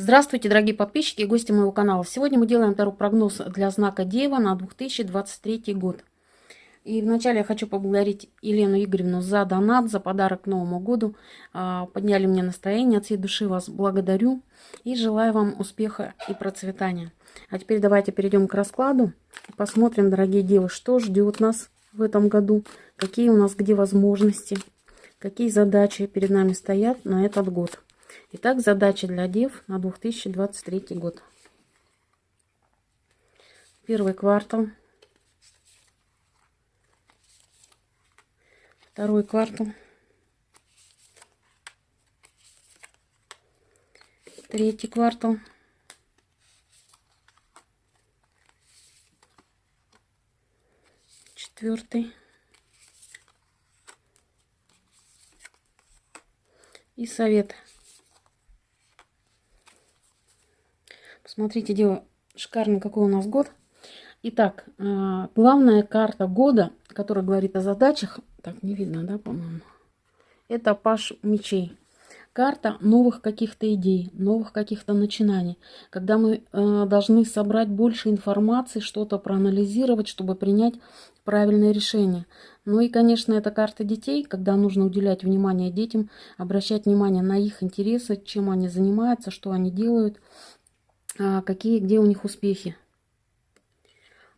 Здравствуйте, дорогие подписчики и гости моего канала. Сегодня мы делаем второй прогноз для знака Дева на 2023 год. И вначале я хочу поблагодарить Елену Игоревну за донат, за подарок к Новому году. А, подняли мне настроение, от всей души вас благодарю и желаю вам успеха и процветания. А теперь давайте перейдем к раскладу и посмотрим, дорогие девы, что ждет нас в этом году, какие у нас где возможности, какие задачи перед нами стоят на этот год. Итак, задача для дев на 2023 год. Первый квартал. Второй квартал. Третий квартал. Четвертый. И совет Смотрите, дело шикарный, какой у нас год. Итак, а, главная карта года, которая говорит о задачах, так, не видно, да, по-моему, это Паш мечей. Карта новых каких-то идей, новых каких-то начинаний, когда мы э, должны собрать больше информации, что-то проанализировать, чтобы принять правильное решение. Ну и, конечно, это карта детей, когда нужно уделять внимание детям, обращать внимание на их интересы, чем они занимаются, что они делают, какие, где у них успехи.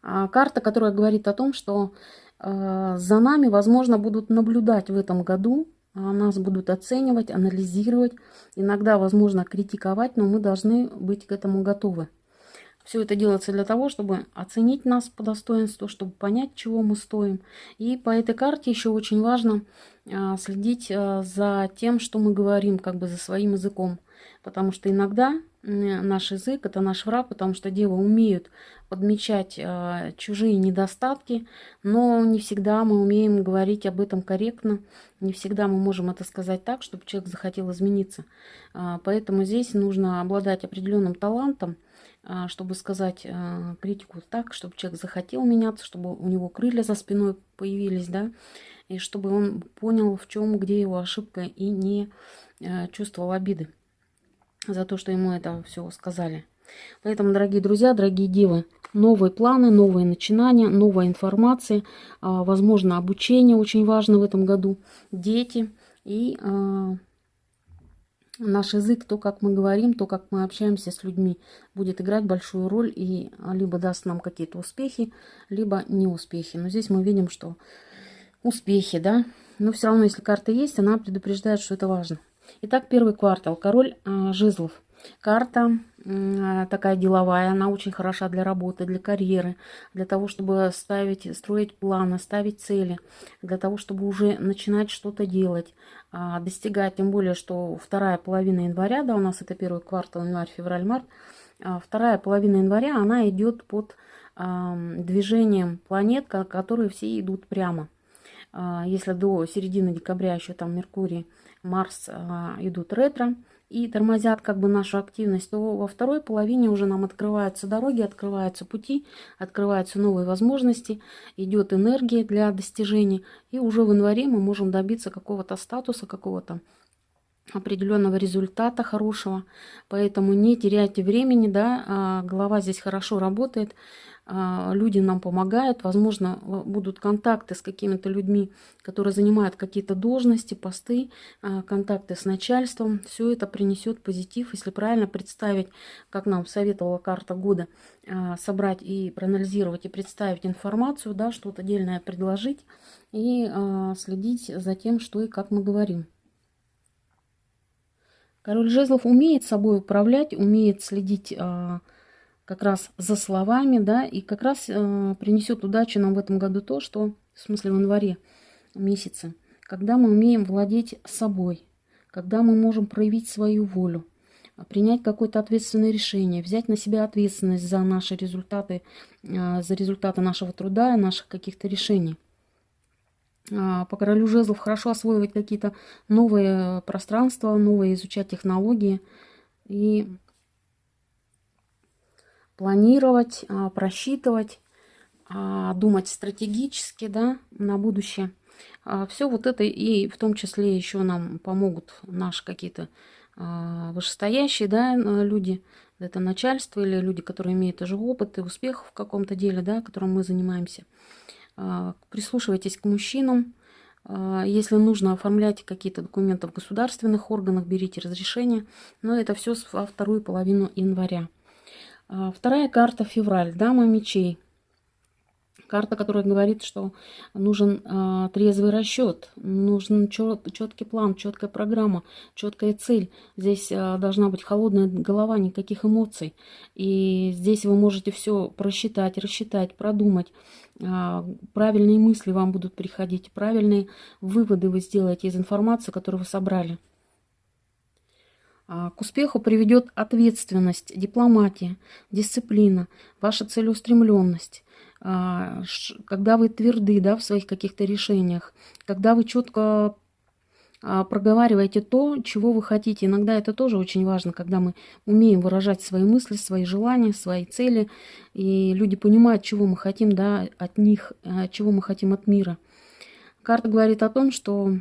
А карта, которая говорит о том, что а, за нами, возможно, будут наблюдать в этом году, нас будут оценивать, анализировать, иногда, возможно, критиковать, но мы должны быть к этому готовы. Все это делается для того, чтобы оценить нас по достоинству, чтобы понять, чего мы стоим. И по этой карте еще очень важно следить за тем, что мы говорим, как бы за своим языком. Потому что иногда наш язык, это наш враг, потому что девы умеют подмечать э, чужие недостатки, но не всегда мы умеем говорить об этом корректно, не всегда мы можем это сказать так, чтобы человек захотел измениться. Э, поэтому здесь нужно обладать определенным талантом, э, чтобы сказать э, критику так, чтобы человек захотел меняться, чтобы у него крылья за спиной появились, да, и чтобы он понял, в чем, где его ошибка, и не э, чувствовал обиды за то, что ему это все сказали. Поэтому, дорогие друзья, дорогие девы, новые планы, новые начинания, новая информация, а, возможно, обучение очень важно в этом году, дети и а, наш язык, то, как мы говорим, то, как мы общаемся с людьми, будет играть большую роль и либо даст нам какие-то успехи, либо неуспехи. Но здесь мы видим, что успехи, да, но все равно, если карта есть, она предупреждает, что это важно. Итак, первый квартал. Король э, жезлов. Карта э, такая деловая, она очень хороша для работы, для карьеры, для того, чтобы ставить, строить планы, ставить цели, для того, чтобы уже начинать что-то делать, э, достигать, тем более, что вторая половина января, да, у нас это первый квартал, январь, февраль, март, э, вторая половина января, она идет под э, движением планет, которые все идут прямо. Если до середины декабря еще там Меркурий Марс а, идут ретро и тормозят как бы нашу активность, то во второй половине уже нам открываются дороги, открываются пути, открываются новые возможности, идет энергия для достижения. И уже в январе мы можем добиться какого-то статуса, какого-то определенного результата хорошего. Поэтому не теряйте времени, да, а, голова здесь хорошо работает. А, люди нам помогают, возможно, будут контакты с какими-то людьми, которые занимают какие-то должности, посты, а, контакты с начальством. Все это принесет позитив, если правильно представить, как нам советовала карта года, а, собрать и проанализировать и представить информацию, да, что-то отдельное предложить и следить за тем, что и как мы говорим. Король жезлов умеет собой управлять, умеет следить как раз за словами, да, и как раз э, принесет удачу нам в этом году то, что, в смысле в январе месяце, когда мы умеем владеть собой, когда мы можем проявить свою волю, принять какое-то ответственное решение, взять на себя ответственность за наши результаты, э, за результаты нашего труда и наших каких-то решений. Э, по королю жезлов хорошо освоивать какие-то новые пространства, новые изучать технологии и планировать, а, просчитывать, а, думать стратегически да, на будущее. А, Все вот это и в том числе еще нам помогут наши какие-то вышестоящие да, люди, это начальство или люди, которые имеют уже опыт и успех в каком-то деле, да, которым мы занимаемся. Прислушивайтесь к мужчинам, если нужно, оформлять какие-то документы в государственных органах, берите разрешение. Но это все во вторую половину января. Вторая карта февраль. Дама мечей. Карта, которая говорит, что нужен э, трезвый расчет, нужен чет, четкий план, четкая программа, четкая цель. Здесь э, должна быть холодная голова, никаких эмоций. И здесь вы можете все просчитать, рассчитать, продумать. Э, правильные мысли вам будут приходить, правильные выводы вы сделаете из информации, которую вы собрали. К успеху приведет ответственность, дипломатия, дисциплина, ваша целеустремленность. А, когда вы тверды да, в своих каких-то решениях, когда вы четко а, проговариваете то, чего вы хотите. Иногда это тоже очень важно, когда мы умеем выражать свои мысли, свои желания, свои цели, и люди понимают, чего мы хотим да, от них, а, чего мы хотим от мира. Карта говорит о том, что,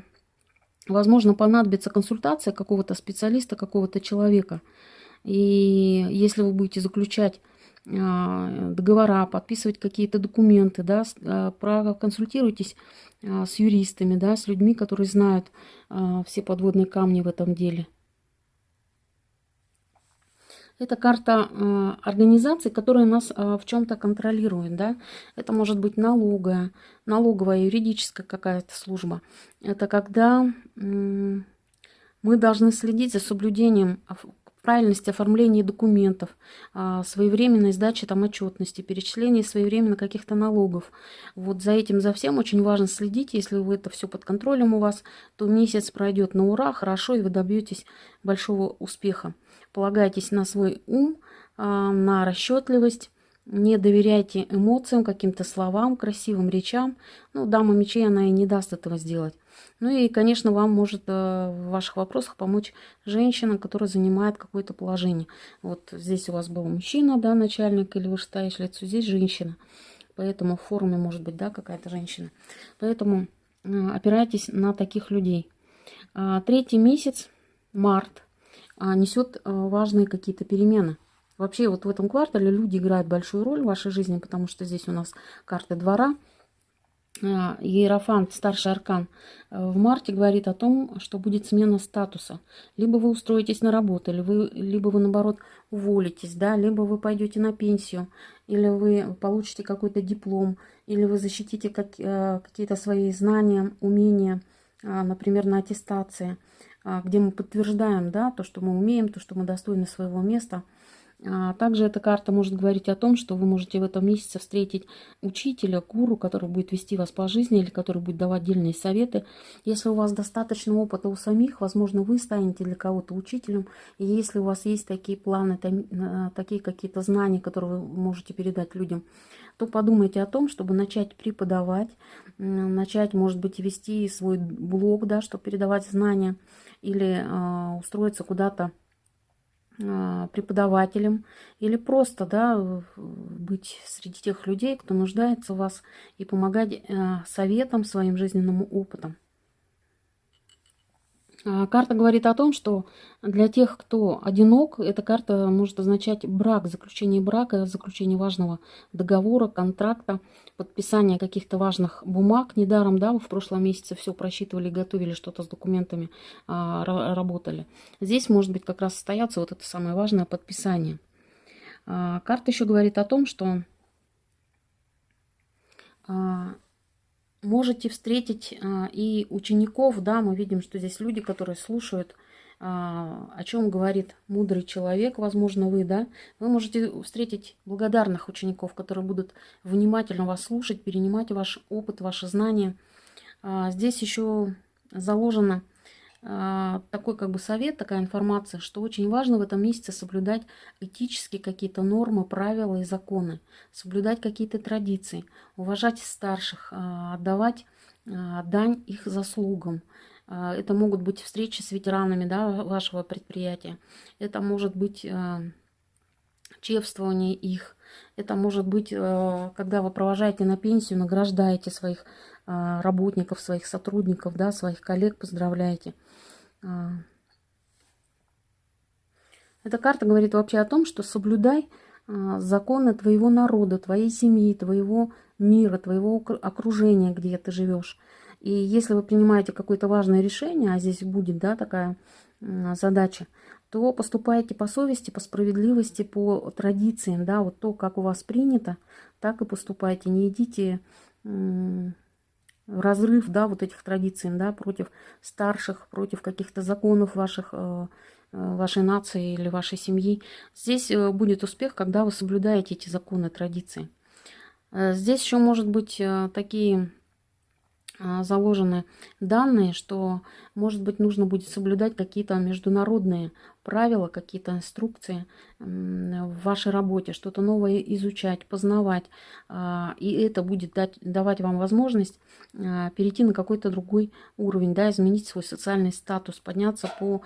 возможно, понадобится консультация какого-то специалиста, какого-то человека. И если вы будете заключать а, договора, подписывать какие-то документы, да, а, проконсультируйтесь а, с юристами, да, с людьми, которые знают все подводные камни в этом деле. Это карта организации, которая нас в чем-то контролирует. Да? Это может быть налоговая, налоговая, юридическая какая-то служба. Это когда мы должны следить за соблюдением правильность оформления документов, а, своевременной сдачи там отчетности, перечисления своевременно каких-то налогов. Вот за этим, за всем очень важно следить. Если вы это все под контролем у вас, то месяц пройдет на ура, хорошо, и вы добьетесь большого успеха. Полагайтесь на свой ум, а, на расчетливость, не доверяйте эмоциям, каким-то словам, красивым речам. Ну, дама мечей, она и не даст этого сделать. Ну и, конечно, вам может э, в ваших вопросах помочь женщина, которая занимает какое-то положение. Вот здесь у вас был мужчина, да, начальник или вышестоящее лицо, здесь женщина. Поэтому в форуме может быть, да, какая-то женщина. Поэтому э, опирайтесь на таких людей. А, третий месяц, март, несет э, важные какие-то перемены. Вообще вот в этом квартале люди играют большую роль в вашей жизни, потому что здесь у нас карты двора. А, Иерофант, старший аркан, э, в марте говорит о том, что будет смена статуса. Либо вы устроитесь на работу, либо вы, либо вы наоборот уволитесь, да, либо вы пойдете на пенсию, или вы получите какой-то диплом, или вы защитите как, э, какие-то свои знания, умения, а, например, на аттестации, а, где мы подтверждаем да, то, что мы умеем, то, что мы достойны своего места – а также эта карта может говорить о том, что вы можете в этом месяце встретить учителя, гуру, который будет вести вас по жизни или который будет давать отдельные советы. Если у вас достаточно опыта у самих, возможно, вы станете для кого-то учителем. И если у вас есть такие планы, такие какие-то знания, которые вы можете передать людям, то подумайте о том, чтобы начать преподавать, начать, может быть, вести свой блог, да, чтобы передавать знания, или э, устроиться куда-то а, преподавателем или просто да, быть среди тех людей, кто нуждается в вас и помогать а, советам, своим жизненным опытом. А, карта говорит о том, что для тех, кто одинок, эта карта может означать брак, заключение брака, заключение важного договора, контракта, подписание каких-то важных бумаг. Недаром, да, вы в прошлом месяце все просчитывали, готовили что-то с документами, а, работали. Здесь может быть как раз состояться вот это самое важное подписание. А, карта еще говорит о том, что можете встретить а, и учеников, да, мы видим, что здесь люди, которые слушают, а, о чем говорит мудрый человек, возможно, вы, да, вы можете встретить благодарных учеников, которые будут внимательно вас слушать, перенимать ваш опыт, ваши знания. А, здесь еще заложено такой как бы совет, такая информация, что очень важно в этом месяце соблюдать этические какие-то нормы, правила и законы, соблюдать какие-то традиции, уважать старших, а, отдавать а, дань их заслугам. Это могут быть встречи с ветеранами да, вашего предприятия. Это может быть чествование их. Это может быть, когда вы провожаете на пенсию, награждаете своих работников, своих сотрудников, да, своих коллег, поздравляете. А, Эта карта говорит вообще о том, что соблюдай а, законы твоего народа, твоей семьи, твоего мира, твоего окружения, где ты живешь. И если вы принимаете какое-то важное решение, а здесь будет да, такая задача, то поступайте по совести, по справедливости, по традициям, да, вот то, как у вас принято, так и поступайте. Не идите разрыв, да, вот этих традиций, да, против старших, против каких-то законов ваших, э, э, вашей нации или вашей семьи. Здесь э, будет успех, когда вы соблюдаете эти законы, традиции. Здесь еще может быть такие заложены данные, что, может быть, нужно будет соблюдать какие-то международные правила, какие-то инструкции в вашей работе, что-то новое изучать, познавать. А, и это будет дать, давать вам возможность а, перейти на какой-то другой уровень, да, изменить свой социальный статус, подняться по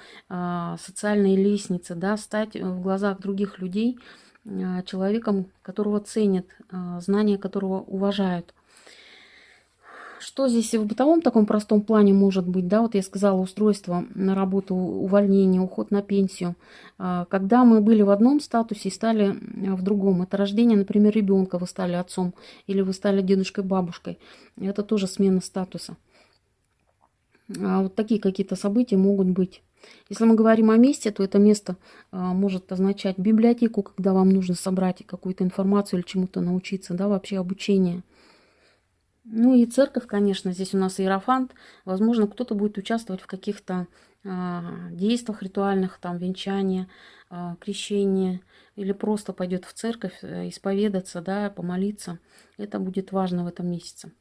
социальной лестнице, да, стать в глазах других людей человеком, которого ценят, знания которого уважают. Что здесь в бытовом таком простом плане может быть? Да, вот я сказала, устройство на работу, увольнение, уход на пенсию. А, когда мы были в одном статусе и стали в другом. Это рождение, например, ребенка, вы стали отцом или вы стали дедушкой, бабушкой. Это тоже смена статуса. А вот такие какие-то события могут быть. Если мы говорим о месте, то это место а, может означать библиотеку, когда вам нужно собрать какую-то информацию или чему-то научиться, да, вообще обучение – ну и церковь, конечно, здесь у нас иерофант. Возможно, кто-то будет участвовать в каких-то э, действиях ритуальных, там, венчание, э, крещение, или просто пойдет в церковь э, исповедаться, да, помолиться. Это будет важно в этом месяце.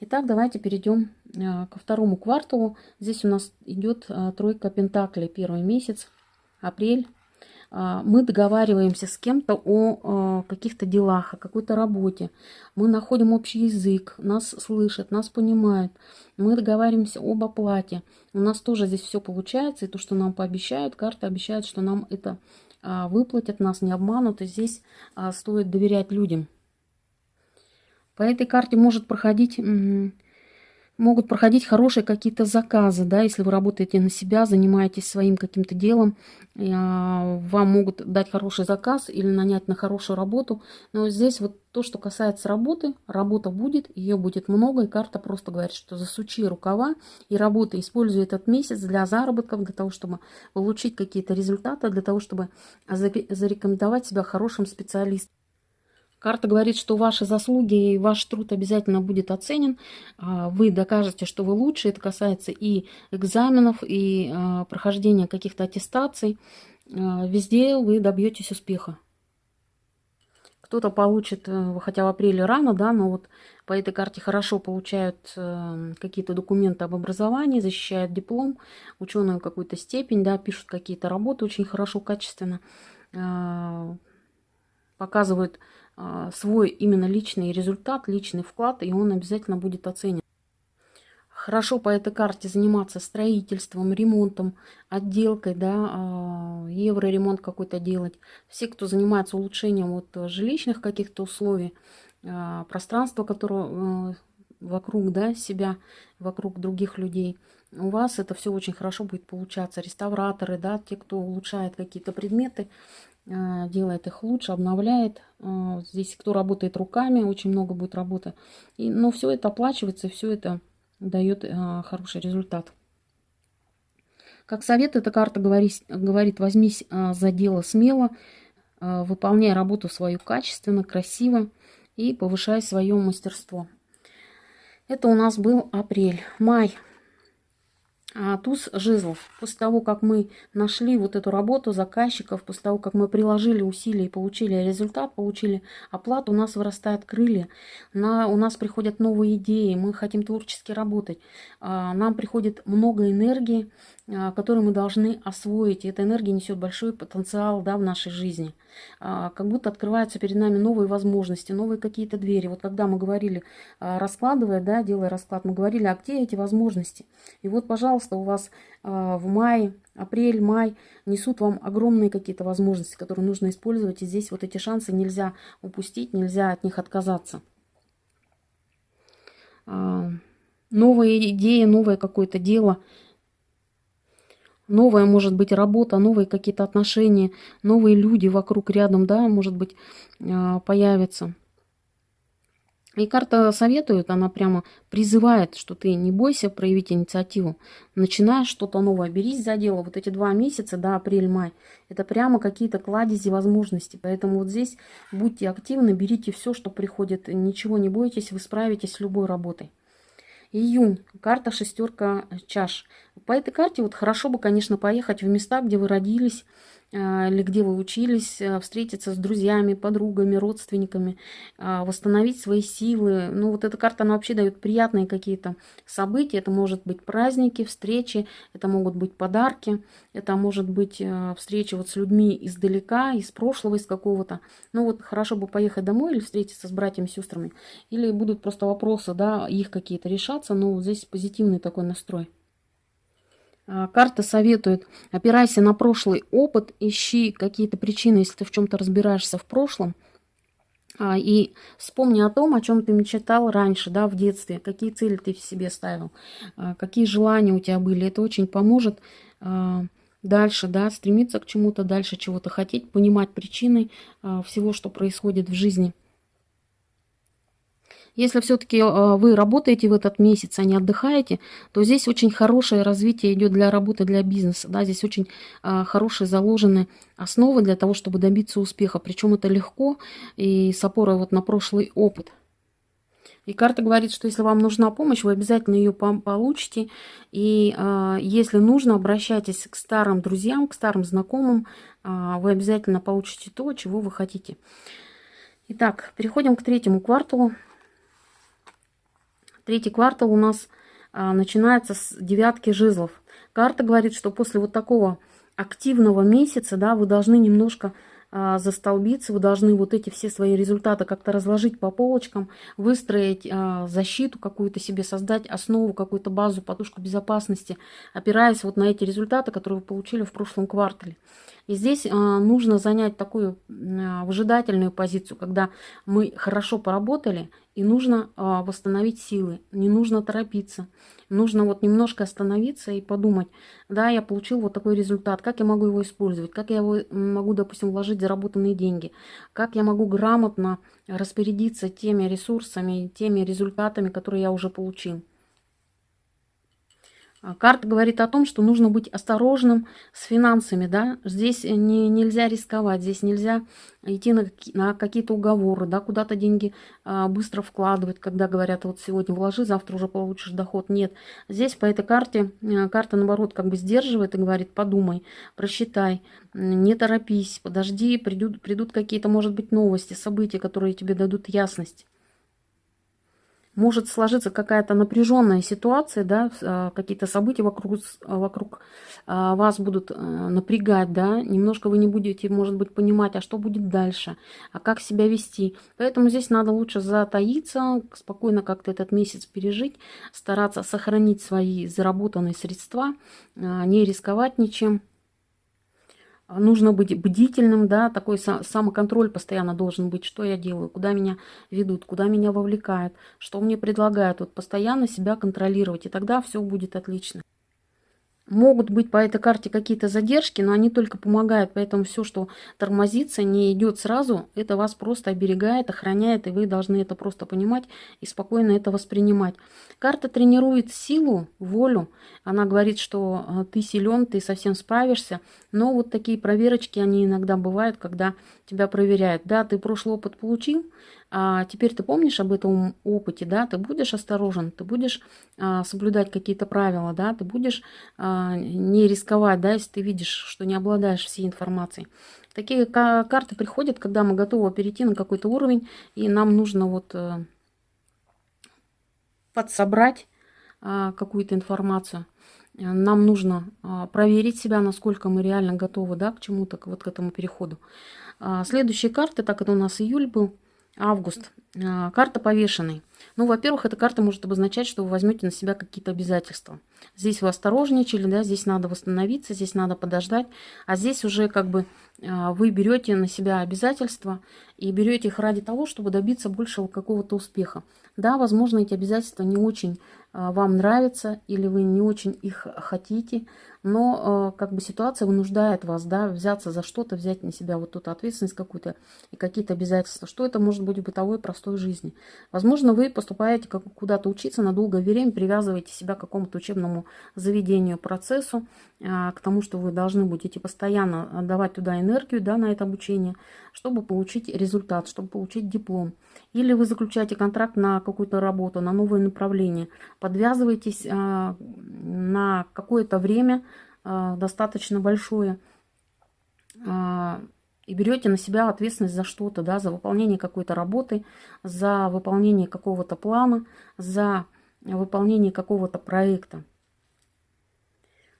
Итак, давайте перейдем э, ко второму кварталу. Здесь у нас идет э, тройка пентаклей, первый месяц, апрель, а, мы договариваемся с кем-то о а, каких-то делах, о какой-то работе. Мы находим общий язык, нас слышат, нас понимают. Мы договариваемся об оплате. У нас тоже здесь все получается. И то, что нам пообещают, карта обещает, что нам это а, выплатят, нас не обманут. И здесь стоит доверять людям. По этой карте может проходить могут проходить хорошие какие-то заказы, да, если вы работаете на себя, занимаетесь своим каким-то делом, а, вам могут дать хороший заказ или нанять на хорошую работу. Но здесь вот то, что касается работы, работа будет, ее будет много, и карта просто говорит, что засучи рукава и работа, используй этот месяц для заработков, для того, чтобы получить какие-то результаты, для того, чтобы зарекомендовать себя хорошим специалистом. Карта говорит, что ваши заслуги и ваш труд обязательно будет оценен. А, вы докажете, что вы лучше. Это касается и экзаменов, и а, прохождения каких-то аттестаций. А, везде вы добьетесь успеха. Кто-то получит, э, хотя в апреле рано, да, но вот по этой карте хорошо получают э, какие-то документы об образовании, защищают диплом, ученую какую-то степень, да, пишут какие-то работы очень хорошо, качественно, показывают свой именно личный результат, личный вклад, и он обязательно будет оценен. Хорошо по этой карте заниматься строительством, ремонтом, отделкой, да, а, евроремонт какой-то делать. Все, кто занимается улучшением вот жилищных каких-то условий, а, пространства, которое вокруг да, себя, вокруг других людей, у вас это все очень хорошо будет получаться. Реставраторы, да, те, кто улучшает какие-то предметы, а, делает их лучше, обновляет. А, здесь кто работает руками, очень много будет работы. И, но все это оплачивается, все это дает а, хороший результат. Как совет, эта карта говорит, говорит возьмись за дело смело, выполняй работу свою качественно, красиво и повышай свое мастерство. Это у нас был апрель. Май. А, туз жезлов. После того, как мы нашли вот эту работу заказчиков, после того, как мы приложили усилия и получили результат, получили оплату, у нас вырастают крылья, на, у нас приходят новые идеи, мы хотим творчески работать, а, нам приходит много энергии, а, которую мы должны освоить. И эта энергия несет большой потенциал да, в нашей жизни. А, как будто открываются перед нами новые возможности, новые какие-то двери. Вот когда мы говорили, а, раскладывая, да, делая расклад, мы говорили, а где эти возможности? И вот, пожалуйста, у вас в мае, апрель, май несут вам огромные какие-то возможности, которые нужно использовать. И здесь вот эти шансы нельзя упустить, нельзя от них отказаться. Новая идея, новое какое-то дело – новая может быть работа, новые какие-то отношения, новые люди вокруг, рядом, да, может быть, а, появятся. И карта советует, она прямо призывает, что ты не бойся проявить инициативу. Начинаешь что-то новое, берись за дело. Вот эти два месяца, да, апрель-май, это прямо какие-то кладези возможностей. Поэтому вот здесь будьте активны, берите все, что приходит. Ничего не бойтесь, вы справитесь с любой работой. Июнь. Карта шестерка чаш. По этой карте вот хорошо бы, конечно, поехать в места, где вы родились, или где вы учились, а, встретиться с друзьями, подругами, родственниками, а, восстановить свои силы. Ну, вот эта карта, она вообще дает приятные какие-то события. Это может быть праздники, встречи, это могут быть подарки, это может быть встреча вот с людьми издалека, из прошлого, из какого-то. Ну, вот хорошо бы поехать домой или встретиться с братьями, сестрами. Или будут просто вопросы, да, их какие-то решаться, но вот здесь позитивный такой настрой. А, карта советует, опирайся на прошлый опыт, ищи какие-то причины, если ты в чем-то разбираешься в прошлом, а, и вспомни о том, о чем ты мечтал раньше, да, в детстве, какие цели ты в себе ставил, а, какие желания у тебя были. Это очень поможет дальше, да, стремиться к чему-то, дальше чего-то хотеть, понимать причины всего, что происходит в жизни. Если все-таки э, вы работаете в этот месяц, а не отдыхаете, то здесь очень хорошее развитие идет для работы, для бизнеса. Да? Здесь очень э, хорошие заложены основы для того, чтобы добиться успеха. Причем это легко и с опорой вот на прошлый опыт. И карта говорит, что если вам нужна помощь, вы обязательно ее получите. И э, если нужно, обращайтесь к старым друзьям, к старым знакомым. Э, вы обязательно получите то, чего вы хотите. Итак, переходим к третьему кварталу. Третий квартал у нас а, начинается с девятки жезлов. Карта говорит, что после вот такого активного месяца, да, вы должны немножко а, застолбиться, вы должны вот эти все свои результаты как-то разложить по полочкам, выстроить а, защиту какую-то себе, создать основу, какую-то базу, подушку безопасности, опираясь вот на эти результаты, которые вы получили в прошлом квартале. И здесь а, нужно занять такую а, выжидательную позицию, когда мы хорошо поработали, и нужно а, восстановить силы, не нужно торопиться. Нужно вот немножко остановиться и подумать, да, я получил вот такой результат, как я могу его использовать, как я его могу, допустим, вложить заработанные деньги, как я могу грамотно распорядиться теми ресурсами, теми результатами, которые я уже получил. А, карта говорит о том, что нужно быть осторожным с финансами, да, здесь не, нельзя рисковать, здесь нельзя идти на, на какие-то уговоры, да, куда-то деньги а, быстро вкладывать, когда говорят, вот сегодня вложи, завтра уже получишь доход, нет. Здесь по этой карте, а, карта наоборот как бы сдерживает и говорит, подумай, просчитай, не торопись, подожди, придут, придут какие-то, может быть, новости, события, которые тебе дадут ясность может сложиться какая-то напряженная ситуация, да, а, какие-то события вокруг, вокруг а, вас будут э, напрягать, да, немножко вы не будете, может быть, понимать, а что будет дальше, а как себя вести. Поэтому здесь надо лучше затаиться, спокойно как-то этот месяц пережить, стараться сохранить свои заработанные средства, а, не рисковать ничем нужно быть бдительным, да, такой самоконтроль постоянно должен быть, что я делаю, куда меня ведут, куда меня вовлекают, что мне предлагают. Вот постоянно себя контролировать, и тогда все будет отлично. Могут быть по этой карте какие-то задержки, но они только помогают, поэтому все, что тормозится, не идет сразу, это вас просто оберегает, охраняет, и вы должны это просто понимать и спокойно это воспринимать. Карта тренирует силу, волю, она говорит, что э, ты силен, ты совсем справишься, но вот такие проверочки, они иногда бывают, когда тебя проверяют. Да, ты прошлый опыт получил, а теперь ты помнишь об этом опыте, да, ты будешь осторожен, ты будешь а, соблюдать какие-то правила, да, ты будешь а, не рисковать, да, если ты видишь, что не обладаешь всей информацией. Такие карты приходят, когда мы готовы перейти на какой-то уровень, и нам нужно вот а, подсобрать а, какую-то информацию. Нам нужно а, проверить себя, насколько мы реально готовы да, к чему-то, вот к этому переходу. А, следующие карты, так это у нас июль был, Август. А, карта повешенной. Ну, во-первых, эта карта может обозначать, что вы возьмете на себя какие-то обязательства. Здесь вы осторожничали, да, здесь надо восстановиться, здесь надо подождать. А здесь уже как бы а, вы берете на себя обязательства и берете их ради того, чтобы добиться большего какого-то успеха. Да, возможно, эти обязательства не очень а, вам нравятся или вы не очень их хотите, но э, как бы ситуация вынуждает вас, да, взяться за что-то, взять на себя вот эту ответственность какую-то и какие-то обязательства. Что это может быть в бытовой простой жизни? Возможно, вы поступаете куда-то учиться на долгое время, привязываете себя к какому-то учебному заведению, процессу, э, к тому, что вы должны будете постоянно отдавать туда энергию, да, на это обучение, чтобы получить результат, чтобы получить диплом. Или вы заключаете контракт на какую-то работу, на новое направление, подвязываетесь э, на какое-то время, а, достаточно большое, а, и берете на себя ответственность за что-то, да, за выполнение какой-то работы, за выполнение какого-то плана, за выполнение какого-то проекта.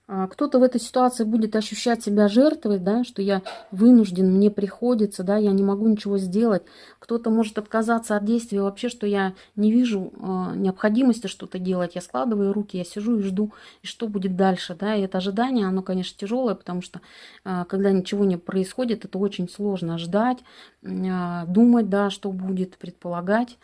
А, кто-то в этой ситуации будет ощущать себя жертвой, да, что я вынужден, мне приходится, да, я не могу ничего сделать. Кто-то может отказаться от действия вообще, что я не вижу э, необходимости что-то делать. Я складываю руки, я сижу и жду, и что будет дальше, да. И это ожидание, оно, конечно, тяжелое, потому что э, когда ничего не происходит, это очень сложно ждать, э, думать, да, что будет, предполагать.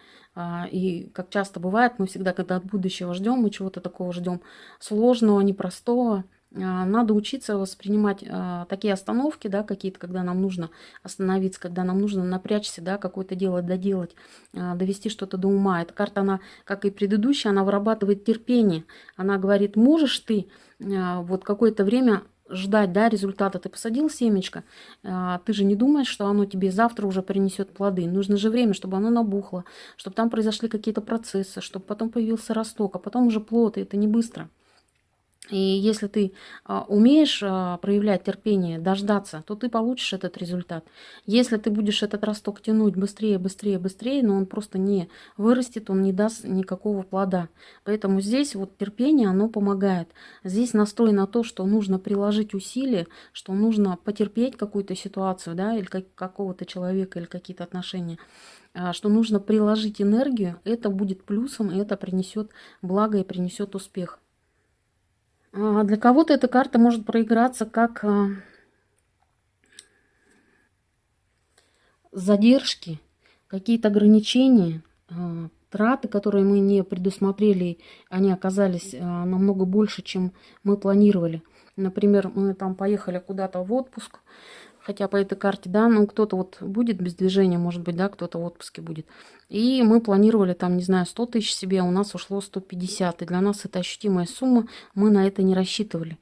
И как часто бывает, мы всегда, когда от будущего ждем, мы чего-то такого ждем сложного, непростого, надо учиться воспринимать такие остановки, да, какие-то, когда нам нужно остановиться, когда нам нужно напрячься, да, какое-то дело доделать, довести что-то до ума. Эта карта, она, как и предыдущая, она вырабатывает терпение. Она говорит, можешь ты вот какое-то время ждать да, результата. Ты посадил семечко, а, ты же не думаешь, что оно тебе завтра уже принесет плоды. Нужно же время, чтобы оно набухло, чтобы там произошли какие-то процессы, чтобы потом появился росток, а потом уже плод, и это не быстро. И если ты а, умеешь а, проявлять терпение, дождаться, то ты получишь этот результат. Если ты будешь этот росток тянуть быстрее, быстрее, быстрее, но он просто не вырастет, он не даст никакого плода. Поэтому здесь вот терпение, оно помогает. Здесь настрой на то, что нужно приложить усилия, что нужно потерпеть какую-то ситуацию, да, или как, какого-то человека, или какие-то отношения а, что нужно приложить энергию, это будет плюсом, и это принесет благо и принесет успех. А, для кого-то эта карта может проиграться как а, задержки, какие-то ограничения, а, траты, которые мы не предусмотрели, они оказались намного больше, чем мы планировали. Например, мы там поехали куда-то в отпуск, хотя по этой карте, да, ну кто-то вот будет без движения, может быть, да, кто-то в отпуске будет. И мы планировали там, не знаю, 100 тысяч себе, а у нас ушло 150. И для нас это ощутимая сумма, мы на это не рассчитывали.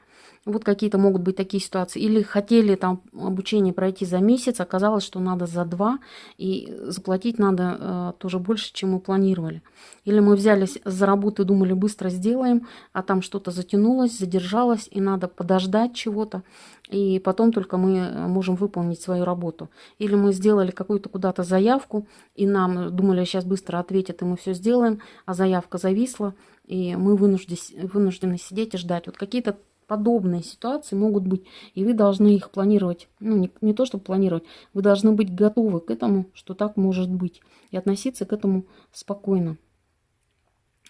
Вот какие-то могут быть такие ситуации. Или хотели там обучение пройти за месяц, оказалось, что надо за два, и заплатить надо э, тоже больше, чем мы планировали. Или мы взялись за работу и думали, быстро сделаем, а там что-то затянулось, задержалось, и надо подождать чего-то, и потом только мы э, можем выполнить свою работу. Или мы сделали какую-то куда-то заявку, и нам думали, сейчас быстро ответят, и мы все сделаем, а заявка зависла, и мы вынуждены, вынуждены сидеть и ждать. Вот какие-то подобные ситуации могут быть, и вы должны их планировать, ну не, не то, чтобы планировать, вы должны быть готовы к этому, что так может быть, и относиться к этому спокойно.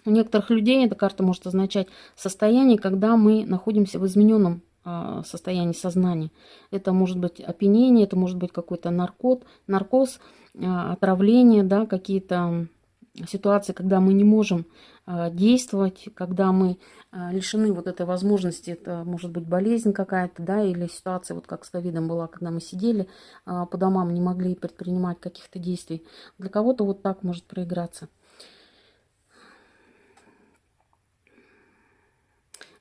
У некоторых людей эта карта может означать состояние, когда мы находимся в измененном а, состоянии сознания. Это может быть опьянение, это может быть какой-то наркот, наркоз, а, отравление, да, какие-то ситуации, когда мы не можем а, действовать, когда мы а, лишены вот этой возможности, это может быть болезнь какая-то, да, или ситуация, вот как с ковидом была, когда мы сидели а, по домам, не могли предпринимать каких-то действий. Для кого-то вот так может проиграться.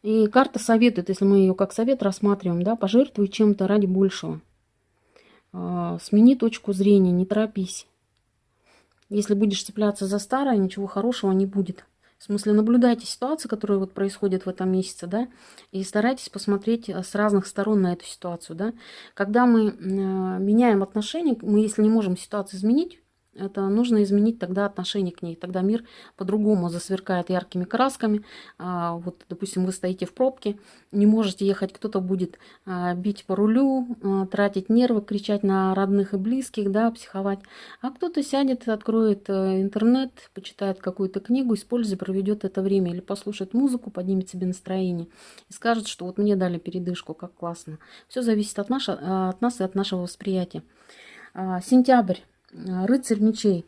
И карта советует, если мы ее как совет рассматриваем, да, пожертвуй чем-то ради большего. Смени точку зрения, не торопись. Если будешь цепляться за старое, ничего хорошего не будет. В смысле, наблюдайте ситуацию, которая вот происходит в этом месяце, да, и старайтесь посмотреть э, с разных сторон на эту ситуацию, да. Когда мы э, меняем отношения, мы, если не можем ситуацию изменить, это нужно изменить тогда отношение к ней. Тогда мир по-другому засверкает яркими красками. А, вот, допустим, вы стоите в пробке, не можете ехать, кто-то будет а, бить по рулю, а, тратить нервы, кричать на родных и близких, да, психовать. А кто-то сядет, откроет э, интернет, почитает какую-то книгу, использует, проведет это время или послушает музыку, поднимет себе настроение и скажет, что вот мне дали передышку, как классно. Все зависит от, наша, от нас и от нашего восприятия. Сентябрь. Рыцарь мечей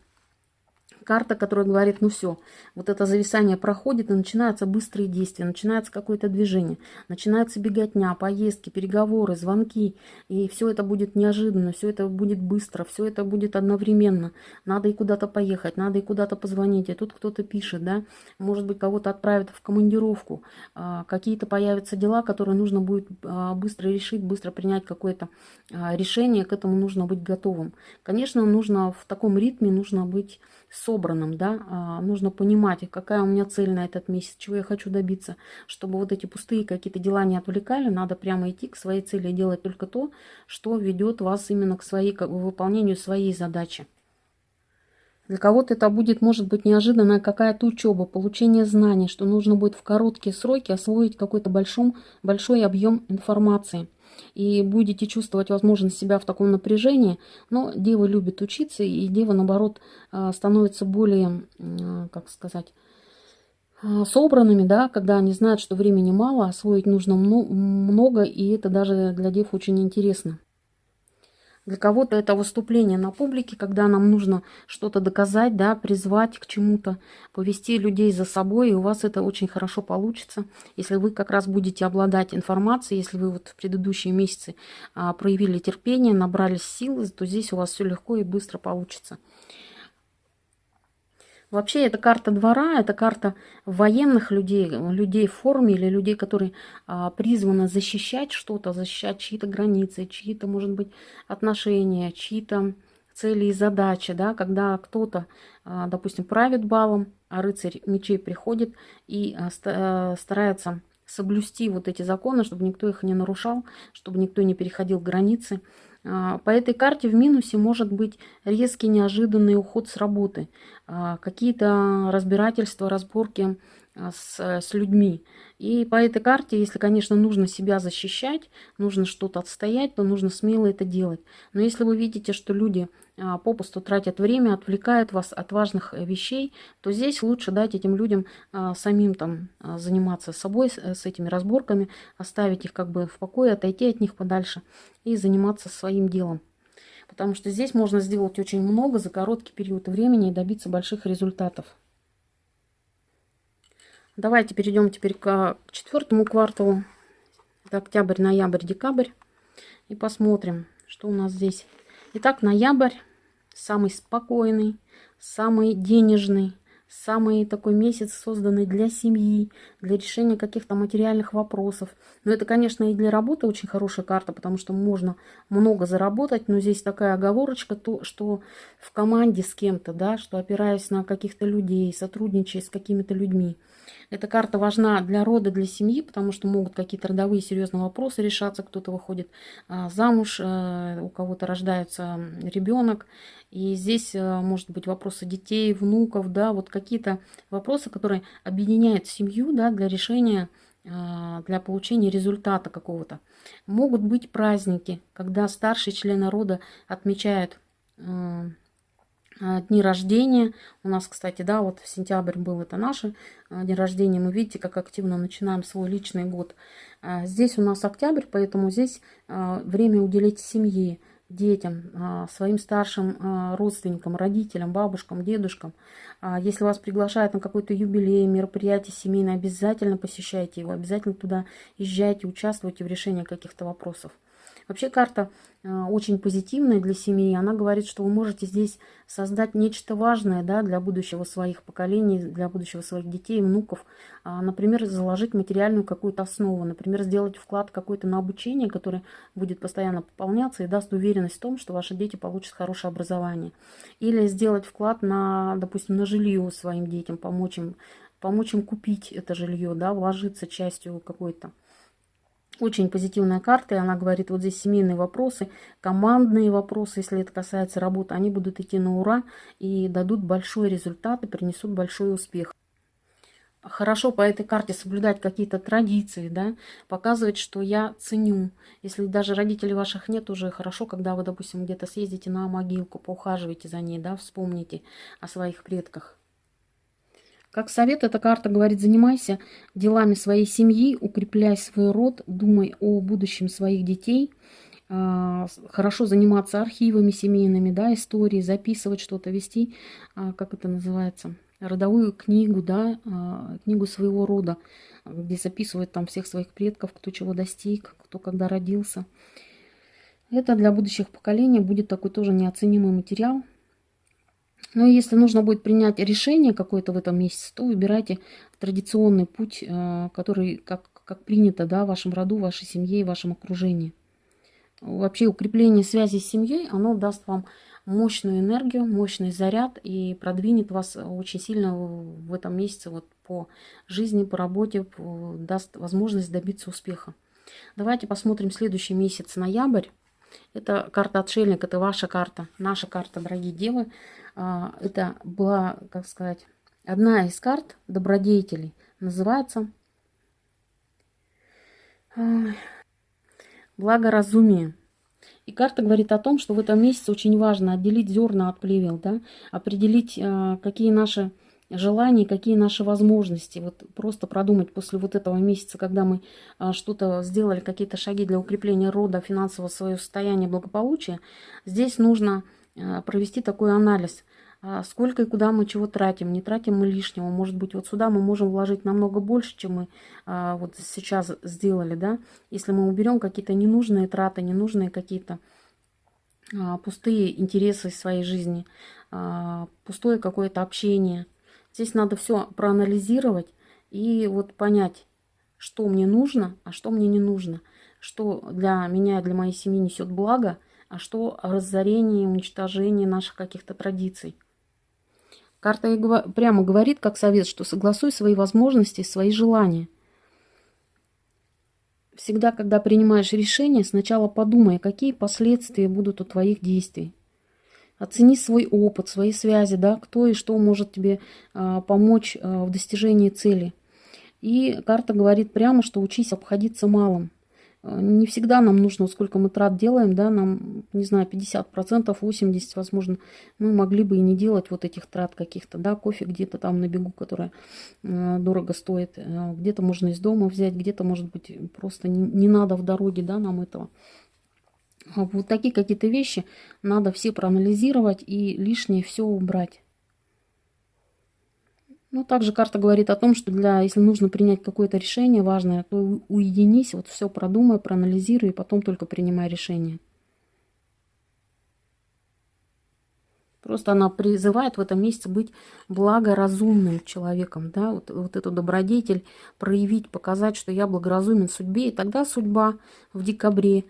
карта, которая говорит, ну все, вот это зависание проходит, и начинаются быстрые действия, начинается какое-то движение, начинается беготня, поездки, переговоры, звонки, и все это будет неожиданно, все это будет быстро, все это будет одновременно. Надо и куда-то поехать, надо и куда-то позвонить, и тут кто-то пишет, да, может быть, кого-то отправят в командировку, а, какие-то появятся дела, которые нужно будет а, быстро решить, быстро принять какое-то а, решение, к этому нужно быть готовым. Конечно, нужно в таком ритме, нужно быть собранным, да, а, нужно понимать, какая у меня цель на этот месяц, чего я хочу добиться, чтобы вот эти пустые какие-то дела не отвлекали, надо прямо идти к своей цели и делать только то, что ведет вас именно к, своей, к выполнению своей задачи. Для кого-то это будет, может быть, неожиданная какая-то учеба, получение знаний, что нужно будет в короткие сроки освоить какой-то большой объем информации – и будете чувствовать возможность себя в таком напряжении. Но дева любит учиться, и дева, наоборот, а, становится более, как сказать, а, собранными, да, когда они знают, что времени мало, освоить нужно много, и это даже для дев очень интересно. Для кого-то это выступление на публике, когда нам нужно что-то доказать, да, призвать к чему-то, повести людей за собой, и у вас это очень хорошо получится. Если вы как раз будете обладать информацией, если вы вот в предыдущие месяцы а, проявили терпение, набрались силы, то здесь у вас все легко и быстро получится. Вообще, это карта двора, это карта военных людей, людей в форме или людей, которые а, призваны защищать что-то, защищать чьи-то границы, чьи-то, может быть, отношения, чьи-то цели и задачи, да, когда кто-то, а, допустим, правит балом, а рыцарь мечей приходит и а, а старается соблюсти вот эти законы, чтобы никто их не нарушал, чтобы никто не переходил границы. А, по этой карте в минусе может быть резкий неожиданный уход с работы, а, какие-то разбирательства, разборки с, с людьми. И по этой карте, если, конечно, нужно себя защищать, нужно что-то отстоять, то нужно смело это делать. Но если вы видите, что люди а, попусту тратят время, отвлекают вас от важных э, вещей, то здесь лучше дать этим людям самим там заниматься собой, с этими разборками, оставить их как бы в покое, отойти от них подальше и заниматься своим делом. Потому что здесь можно сделать очень много за короткий период времени и добиться больших результатов. Давайте перейдем теперь к четвертому кварталу. Это октябрь, ноябрь, декабрь. И посмотрим, что у нас здесь. Итак, ноябрь самый спокойный, самый денежный, самый такой месяц, созданный для семьи, для решения каких-то материальных вопросов. Но это, конечно, и для работы очень хорошая карта, потому что можно много заработать, но здесь такая оговорочка, то, что в команде с кем-то, да, что опираясь на каких-то людей, сотрудничая с какими-то людьми. Эта карта важна для рода, для семьи, потому что могут какие-то родовые серьезные вопросы решаться. Кто-то выходит а, замуж, э, у кого-то рождается ребенок. И здесь э, может быть вопросы детей, внуков, да, вот какие-то вопросы, которые объединяют семью, да, для решения а, для получения результата какого-то. Могут быть праздники, когда старшие члены рода отмечают дни рождения. У нас, кстати, да, вот в сентябрь был это наши а, дни рождения. Мы видите, как активно начинаем свой личный год. А, здесь у нас октябрь, поэтому здесь время уделить семье, детям, своим старшим родственникам, родителям, бабушкам, дедушкам. Если вас приглашают на какой-то юбилей, мероприятие семейное, обязательно посещайте его, обязательно туда езжайте, участвуйте в решении каких-то вопросов. Вообще карта э, очень позитивная для семьи. Она говорит, что вы можете здесь создать нечто важное да, для будущего своих поколений, для будущего своих детей, внуков. А, например, заложить материальную какую-то основу. Например, сделать вклад какой-то на обучение, который будет постоянно пополняться и даст уверенность в том, что ваши дети получат хорошее образование. Или сделать вклад на, допустим, на жилье своим детям, помочь им, помочь им купить это жилье, да, вложиться частью какой-то Очень позитивная карта, и она говорит, вот здесь семейные вопросы, командные вопросы, если это касается работы, они будут идти на ура и дадут большой результат и принесут большой успех. Хорошо по этой карте соблюдать какие-то традиции, да, показывать, что я ценю. Если даже родителей ваших нет, уже хорошо, когда вы, допустим, где-то съездите на могилку, поухаживайте за ней, да, вспомните о своих предках. Как совет, эта карта говорит, занимайся делами своей семьи, укрепляй свой род, думай о будущем своих детей. А, хорошо заниматься архивами семейными, да, истории, записывать что-то, вести, а, как это называется, родовую книгу, да, а, книгу своего рода, где записывают там всех своих предков, кто чего достиг, кто когда родился. Это для будущих поколений будет такой тоже неоценимый материал, но если нужно будет принять решение какое-то в этом месяце, то выбирайте традиционный путь, э, который, как, как принято да, в вашем роду, вашей семье и вашем окружении. Вообще укрепление связи с семьей, оно даст вам мощную энергию, мощный заряд и продвинет вас очень сильно в этом месяце вот по жизни, по работе, даст возможность добиться успеха. Давайте посмотрим следующий месяц, ноябрь. Это карта отшельник, это ваша карта, наша карта, дорогие девы. А, это была, как сказать, одна из карт добродетелей. Называется благоразумие. И карта говорит о том, что в этом месяце очень важно отделить зерна от плевел, да, определить, а, какие наши желания, какие наши возможности. Вот просто продумать после вот этого месяца, когда мы а, что-то сделали, какие-то шаги для укрепления рода, финансового своего состояния, благополучия, здесь нужно провести такой анализ. А сколько и куда мы чего тратим. Не тратим мы лишнего. Может быть, вот сюда мы можем вложить намного больше, чем мы а, вот сейчас сделали, да. Если мы уберем какие-то ненужные траты, ненужные какие-то а, пустые интересы своей жизни, а, пустое какое-то общение. Здесь надо все проанализировать и вот понять, что мне нужно, а что мне не нужно. Что для меня, для моей семьи несет благо, а что разорение, уничтожение наших каких-то традиций. Карта и прямо говорит, как совет, что согласуй свои возможности, свои желания. Всегда, когда принимаешь решение, сначала подумай, какие последствия будут у твоих действий. Оцени свой опыт, свои связи, да, кто и что может тебе а, помочь а, в достижении цели. И карта говорит прямо, что учись обходиться малым. Э, не всегда нам нужно, сколько мы трат делаем, да, нам, не знаю, 50%, 80%, возможно, мы могли бы и не делать вот этих трат каких-то, да, кофе где-то там на бегу, которая э, дорого стоит, э, где-то можно из дома взять, где-то, может быть, просто не, не надо в дороге, да, нам этого. Вот такие какие-то вещи надо все проанализировать и лишнее все убрать. Ну, также карта говорит о том, что для, если нужно принять какое-то решение важное, то уединись, вот все продумай, проанализируй, и потом только принимай решение. Просто она призывает в этом месяце быть благоразумным человеком, да, вот, вот эту добродетель проявить, показать, что я благоразумен судьбе, и тогда судьба в декабре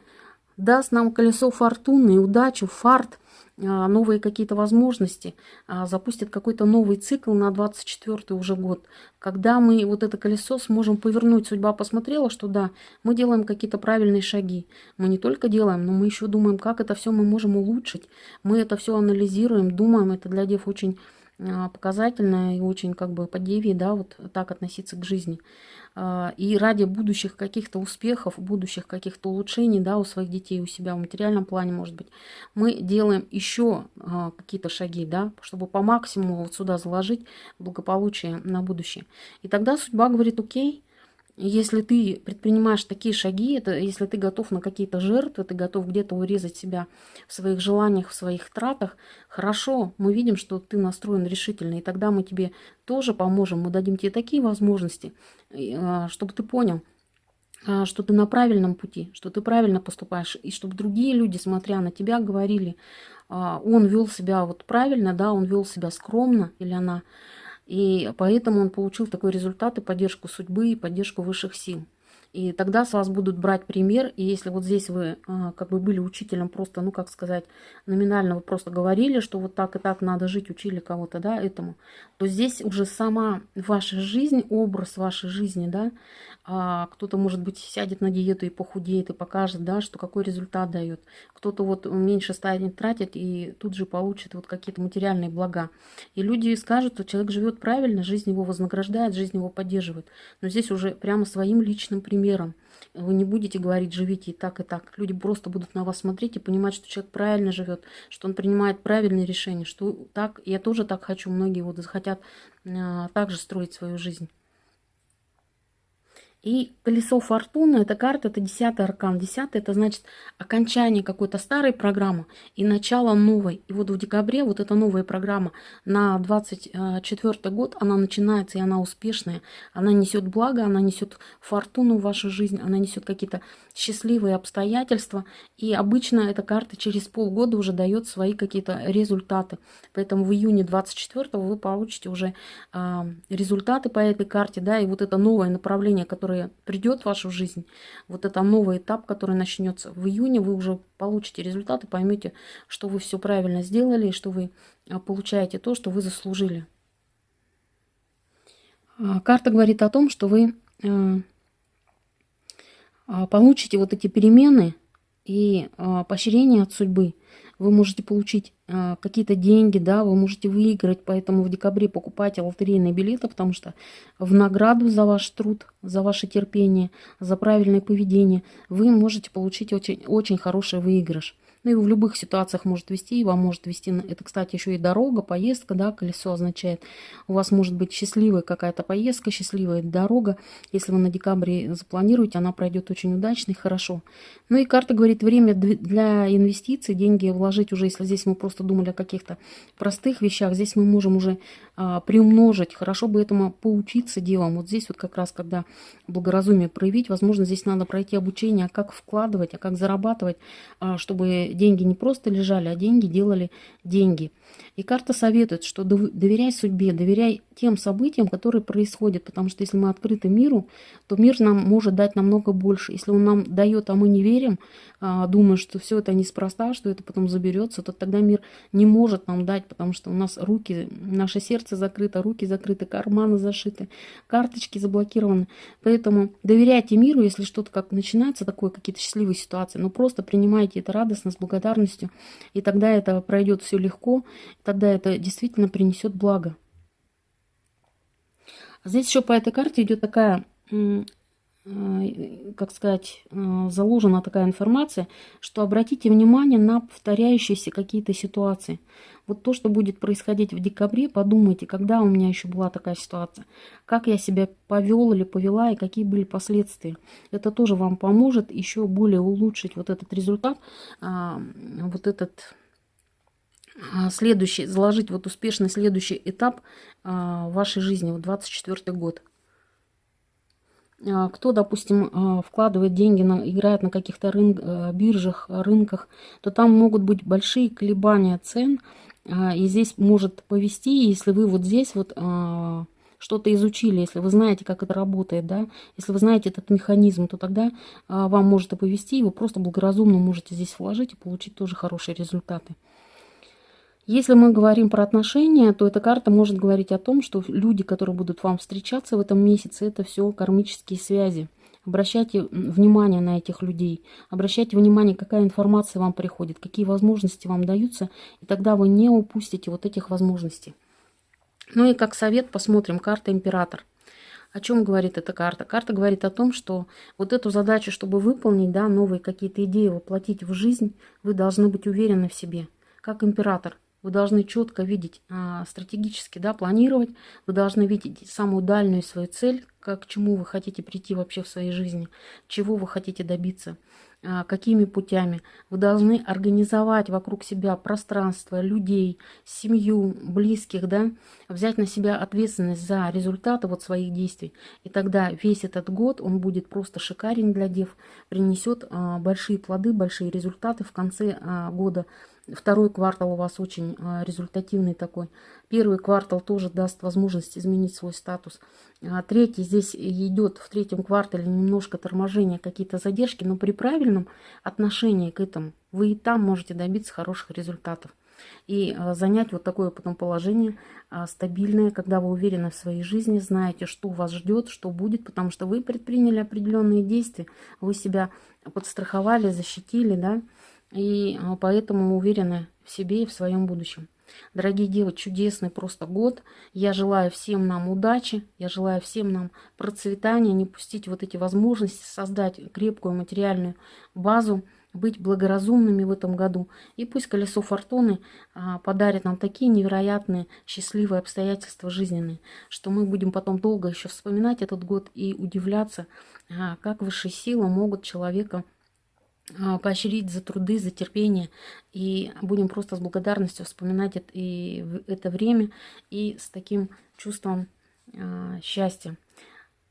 даст нам колесо фортуны, удачу, фарт, а, новые какие-то возможности, а, запустит какой-то новый цикл на 24 уже год, когда мы вот это колесо сможем повернуть. Судьба посмотрела, что да, мы делаем какие-то правильные шаги. Мы не только делаем, но мы еще думаем, как это все мы можем улучшить. Мы это все анализируем, думаем. Это для дев очень а, показательно и очень как бы по деве, да, вот так относиться к жизни. А, и ради будущих каких-то успехов, будущих каких-то улучшений да, у своих детей, у себя в материальном плане, может быть, мы делаем еще а, какие-то шаги, да, чтобы по максимуму вот сюда заложить благополучие на будущее. И тогда судьба говорит, окей, если ты предпринимаешь такие шаги, это если ты готов на какие-то жертвы, ты готов где-то урезать себя в своих желаниях, в своих тратах, хорошо, мы видим, что ты настроен решительно, и тогда мы тебе тоже поможем, мы дадим тебе такие возможности, а, чтобы ты понял, а, что ты на правильном пути, что ты правильно поступаешь, и чтобы другие люди, смотря на тебя, говорили, а, он вел себя вот правильно, да, он вел себя скромно, или она и поэтому он получил такой результат и поддержку судьбы, и поддержку высших сил. И тогда с вас будут брать пример. И если вот здесь вы а, как бы были учителем просто, ну как сказать, номинально вы просто говорили, что вот так и так надо жить, учили кого-то, да, этому, то здесь уже сама ваша жизнь, образ вашей жизни, да, а, кто-то, может быть, сядет на диету и похудеет, и покажет, да, что какой результат дает. Кто-то вот меньше станет тратить и тут же получит вот какие-то материальные блага. И люди скажут, что человек живет правильно, жизнь его вознаграждает, жизнь его поддерживает. Но здесь уже прямо своим личным примером. Вы не будете говорить, живите и так, и так. Люди просто будут на вас смотреть и понимать, что человек правильно живет, что он принимает правильные решения, что так, я тоже так хочу, многие вот хотят а, также строить свою жизнь. И колесо фортуны, эта карта, это десятый аркан. Десятый, это значит окончание какой-то старой программы и начало новой. И вот в декабре вот эта новая программа на 24 год, она начинается, и она успешная. Она несет благо, она несет фортуну в вашу жизнь, она несет какие-то счастливые обстоятельства. И обычно эта карта через полгода уже дает свои какие-то результаты. Поэтому в июне 24 вы получите уже э, результаты по этой карте, да, и вот это новое направление, которое которое придет в вашу жизнь, вот это новый этап, который начнется в июне, вы уже получите результаты, поймете, что вы все правильно сделали, и что вы а, получаете то, что вы заслужили. А, карта говорит о том, что вы э, а, получите вот эти перемены и поощрение от судьбы вы можете получить э, какие-то деньги, да, вы можете выиграть, поэтому в декабре покупайте лотерейные билеты, потому что в награду за ваш труд, за ваше терпение, за правильное поведение вы можете получить очень, очень хороший выигрыш. Ну и в любых ситуациях может вести, и вам может вести, это, кстати, еще и дорога, поездка, да, колесо означает. У вас может быть счастливая какая-то поездка, счастливая дорога. Если вы на декабре запланируете, она пройдет очень удачно и хорошо. Ну и карта говорит, время для инвестиций, деньги вложить уже, если здесь мы просто думали о каких-то простых вещах, здесь мы можем уже а, приумножить. Хорошо бы этому поучиться делом. Вот здесь вот как раз, когда благоразумие проявить, возможно, здесь надо пройти обучение, а как вкладывать, а как зарабатывать, а, чтобы деньги не просто лежали, а деньги делали деньги. И карта советует, что доверяй судьбе, доверяй тем событиям, которые происходят, потому что если мы открыты миру, то мир нам может дать намного больше. Если он нам дает, а мы не верим, а, думая, что все это неспроста, что это потом заберется, то тогда мир не может нам дать, потому что у нас руки, наше сердце закрыто, руки закрыты, карманы зашиты, карточки заблокированы. Поэтому доверяйте миру, если что-то как начинается, такое, какие-то счастливые ситуации, но просто принимайте это радостно, благодарностью, и тогда это пройдет все легко, тогда это действительно принесет благо. Здесь еще по этой карте идет такая, как сказать, э, заложена такая информация, что обратите внимание на повторяющиеся какие-то ситуации. Вот то, что будет происходить в декабре, подумайте, когда у меня еще была такая ситуация, как я себя повел или повела и какие были последствия. Это тоже вам поможет еще более улучшить вот этот результат, а, вот этот а, следующий, заложить вот успешный следующий этап а, вашей жизни, вот 24 год. А, кто, допустим, вкладывает деньги, на, играет на каких-то рын, биржах, рынках, то там могут быть большие колебания цен, и здесь может повести, если вы вот здесь вот что-то изучили, если вы знаете, как это работает, да, если вы знаете этот механизм, то тогда вам может повести, и вы просто благоразумно можете здесь вложить и получить тоже хорошие результаты. Если мы говорим про отношения, то эта карта может говорить о том, что люди, которые будут вам встречаться в этом месяце, это все кармические связи. Обращайте внимание на этих людей, обращайте внимание, какая информация вам приходит, какие возможности вам даются, и тогда вы не упустите вот этих возможностей. Ну и как совет посмотрим, карта Император. О чем говорит эта карта? Карта говорит о том, что вот эту задачу, чтобы выполнить, да, новые какие-то идеи воплотить в жизнь, вы должны быть уверены в себе, как император. Вы должны четко видеть, а, стратегически да, планировать. Вы должны видеть самую дальнюю свою цель, к чему вы хотите прийти вообще в своей жизни, чего вы хотите добиться, а, какими путями. Вы должны организовать вокруг себя пространство, людей, семью, близких, да, взять на себя ответственность за результаты вот своих действий. И тогда весь этот год он будет просто шикарен для дев, принесет а, большие плоды, большие результаты в конце года Второй квартал у вас очень а, результативный такой. Первый квартал тоже даст возможность изменить свой статус. А третий здесь идет в третьем квартале немножко торможение, какие-то задержки, но при правильном отношении к этому вы и там можете добиться хороших результатов. И а, занять вот такое потом положение стабильное, когда вы уверены в своей жизни, знаете, что вас ждет, что будет, потому что вы предприняли определенные действия, вы себя подстраховали, защитили, да, и а, поэтому уверены в себе и в своем будущем. Дорогие девочки, чудесный просто год. Я желаю всем нам удачи, я желаю всем нам процветания, не пустить вот эти возможности, создать крепкую материальную базу, быть благоразумными в этом году. И пусть колесо фортуны а, подарит нам такие невероятные счастливые обстоятельства жизненные, что мы будем потом долго еще вспоминать этот год и удивляться, а, как высшие силы могут человека поощрить за труды, за терпение. И будем просто с благодарностью вспоминать это, и это время и с таким чувством э, счастья.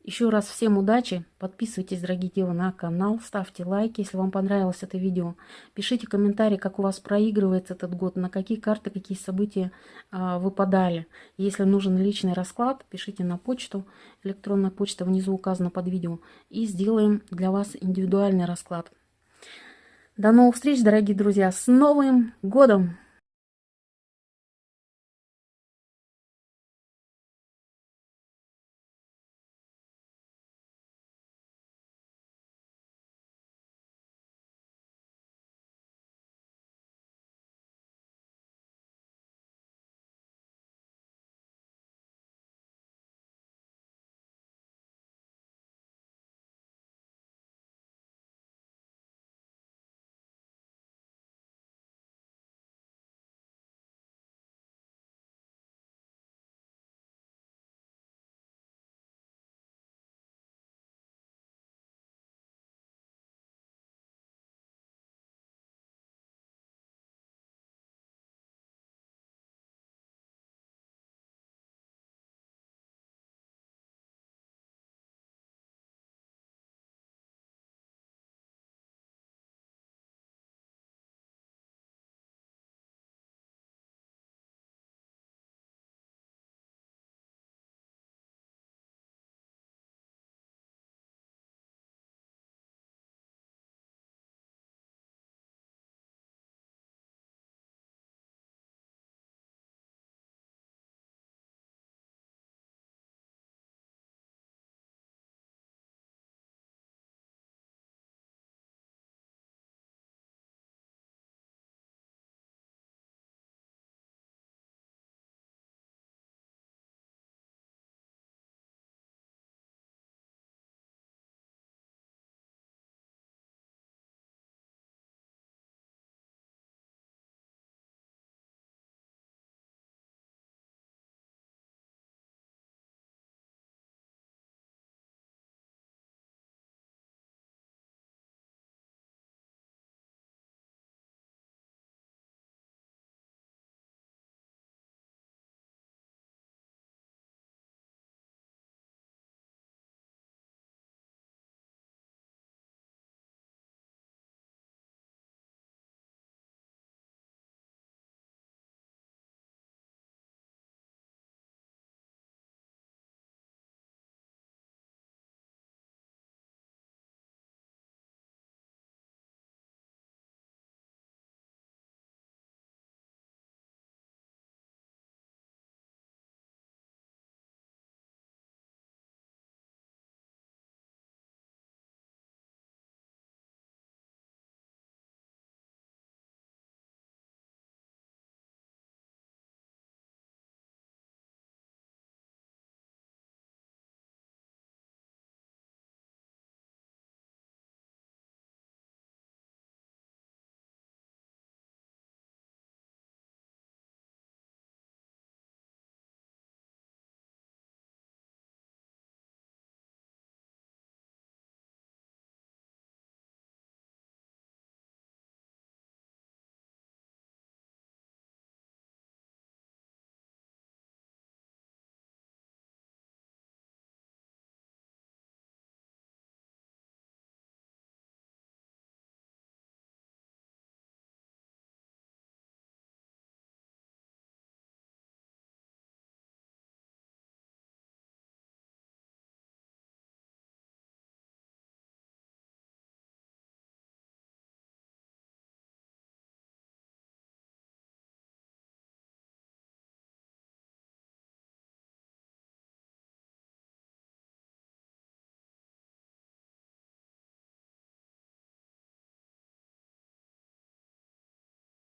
Еще раз всем удачи. Подписывайтесь, дорогие девы, на канал. Ставьте лайки, если вам понравилось это видео. Пишите комментарии, как у вас проигрывается этот год, на какие карты, какие события э, выпадали. Если нужен личный расклад, пишите на почту. Электронная почта внизу указана под видео. И сделаем для вас индивидуальный расклад. До новых встреч, дорогие друзья, с Новым годом!